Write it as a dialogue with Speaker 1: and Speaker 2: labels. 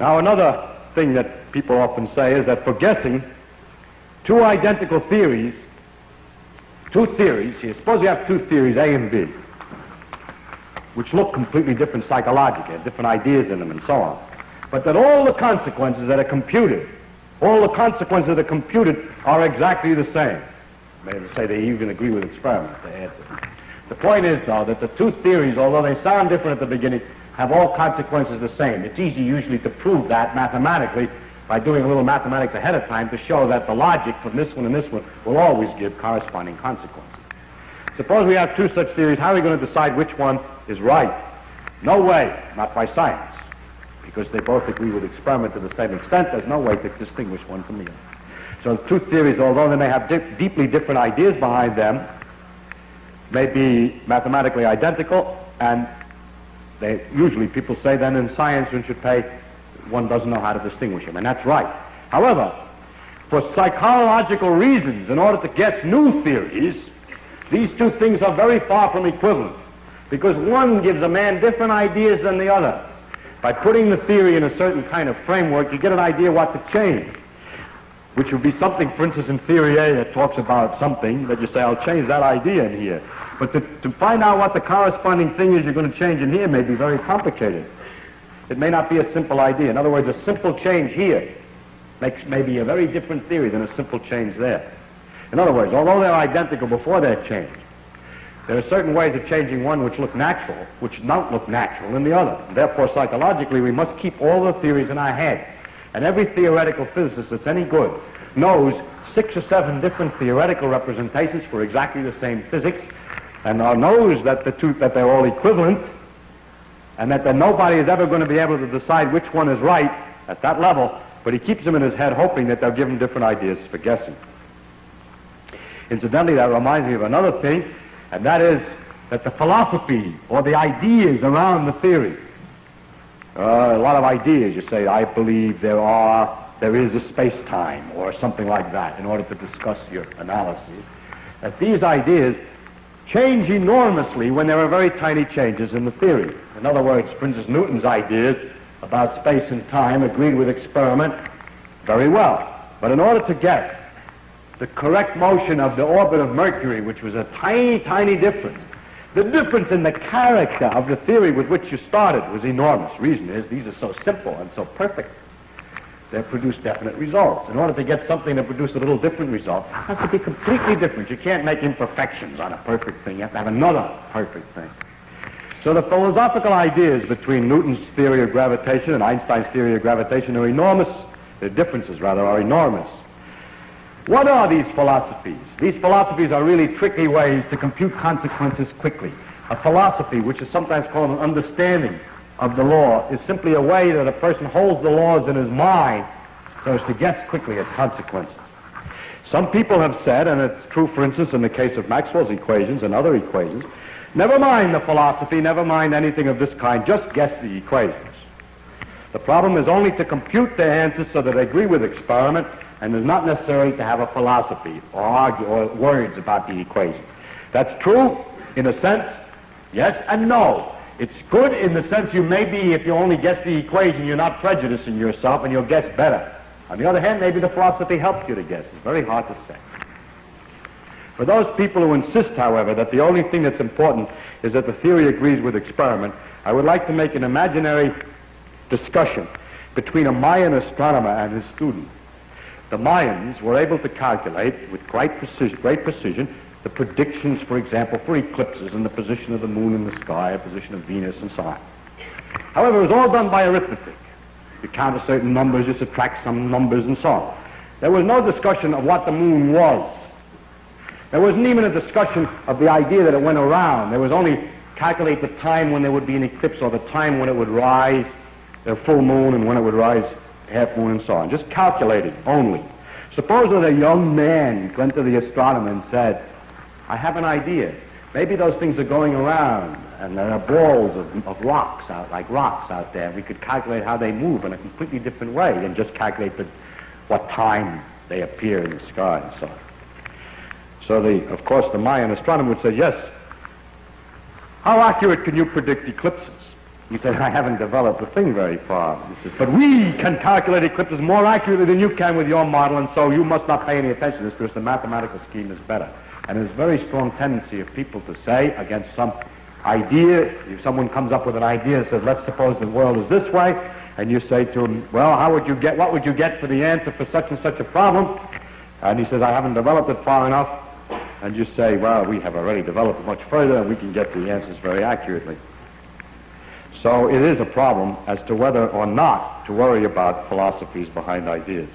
Speaker 1: Now, another thing that people often say is that for guessing, two identical theories, two theories, here, suppose you have two theories, A and B, which look completely different psychologically, have different ideas in them and so on, but that all the consequences that are computed, all the consequences that are computed are exactly the same. Maybe say they even agree with experiments. The point is, though, that the two theories, although they sound different at the beginning, have all consequences the same. It's easy usually to prove that mathematically by doing a little mathematics ahead of time to show that the logic from this one and this one will always give corresponding consequences. Suppose we have two such theories, how are we going to decide which one is right? No way, not by science, because they both agree with experiment to the same extent, there's no way to distinguish one from the other. So the two theories, although they may have di- deeply different ideas behind them, may be mathematically identical, and they, usually people say then in science one should pay, one doesn't know how to distinguish them, and that's right. However, for psychological reasons, in order to guess new theories, these two things are very far from equivalent, because one gives a man different ideas than the other. By putting the theory in a certain kind of framework, you get an idea what to change which would be something, for instance, in theory A that talks about something that you say, I'll change that idea in here. But to, to find out what the corresponding thing is you're going to change in here may be very complicated. It may not be a simple idea. In other words, a simple change here makes maybe a very different theory than a simple change there. In other words, although they're identical before they're changed, there are certain ways of changing one which look natural, which don't look natural in the other. Therefore, psychologically, we must keep all the theories in our head. And every theoretical physicist that's any good knows six or seven different theoretical representations for exactly the same physics, and knows that the two that they're all equivalent, and that, that nobody is ever going to be able to decide which one is right at that level, but he keeps them in his head hoping that they'll give him different ideas for guessing. Incidentally, that reminds me of another thing, and that is that the philosophy or the ideas around the theory uh, a lot of ideas. You say, I believe there are, there is a space-time, or something like that, in order to discuss your analysis. That these ideas change enormously when there are very tiny changes in the theory. In other words, instance, Newton's ideas about space and time agreed with experiment very well. But in order to get the correct motion of the orbit of Mercury, which was a tiny, tiny difference, the difference in the character of the theory with which you started was enormous. Reason is these are so simple and so perfect. They produce definite results. In order to get something to produce a little different result, it has to be completely different. You can't make imperfections on a perfect thing. You have to have another perfect thing. So the philosophical ideas between Newton's theory of gravitation and Einstein's theory of gravitation are enormous. The differences, rather, are enormous. What are these philosophies? These philosophies are really tricky ways to compute consequences quickly. A philosophy, which is sometimes called an understanding of the law, is simply a way that a person holds the laws in his mind so as to guess quickly at consequences. Some people have said, and it's true, for instance, in the case of Maxwell's equations and other equations, never mind the philosophy, never mind anything of this kind, just guess the equations. The problem is only to compute their answers so that they agree with experiment and is not necessary to have a philosophy or argue or words about the equation. That's true in a sense, yes and no. It's good in the sense you may be, if you only guess the equation, you're not prejudicing yourself and you'll guess better. On the other hand, maybe the philosophy helps you to guess. It's very hard to say. For those people who insist, however, that the only thing that's important is that the theory agrees with experiment, I would like to make an imaginary discussion between a Mayan astronomer and his student. The Mayans were able to calculate with great precision, great precision the predictions, for example, for eclipses and the position of the moon in the sky, the position of Venus, and so on. However, it was all done by arithmetic. You count a certain numbers, you subtract some numbers, and so on. There was no discussion of what the moon was. There wasn't even a discussion of the idea that it went around. There was only calculate the time when there would be an eclipse or the time when it would rise, the full moon, and when it would rise half moon, and so on. Just calculated only. Suppose that a young man went to the astronomer and said, I have an idea. Maybe those things are going around, and there are balls of, of rocks out, like rocks out there. We could calculate how they move in a completely different way than just calculate the, what time they appear in the sky and so on. So, the, of course, the Mayan astronomer would say, yes, how accurate can you predict eclipses? He said, I haven't developed the thing very far. He says, but we can calculate eclipses more accurately than you can with your model, and so you must not pay any attention to this because the mathematical scheme is better. And there's a very strong tendency of people to say against some idea, if someone comes up with an idea and says, let's suppose the world is this way, and you say to him, well, how would you get, what would you get for the answer for such and such a problem? And he says, I haven't developed it far enough. And you say, well, we have already developed it much further, and we can get the answers very accurately. So it is a problem as to whether or not to worry about philosophies behind ideas.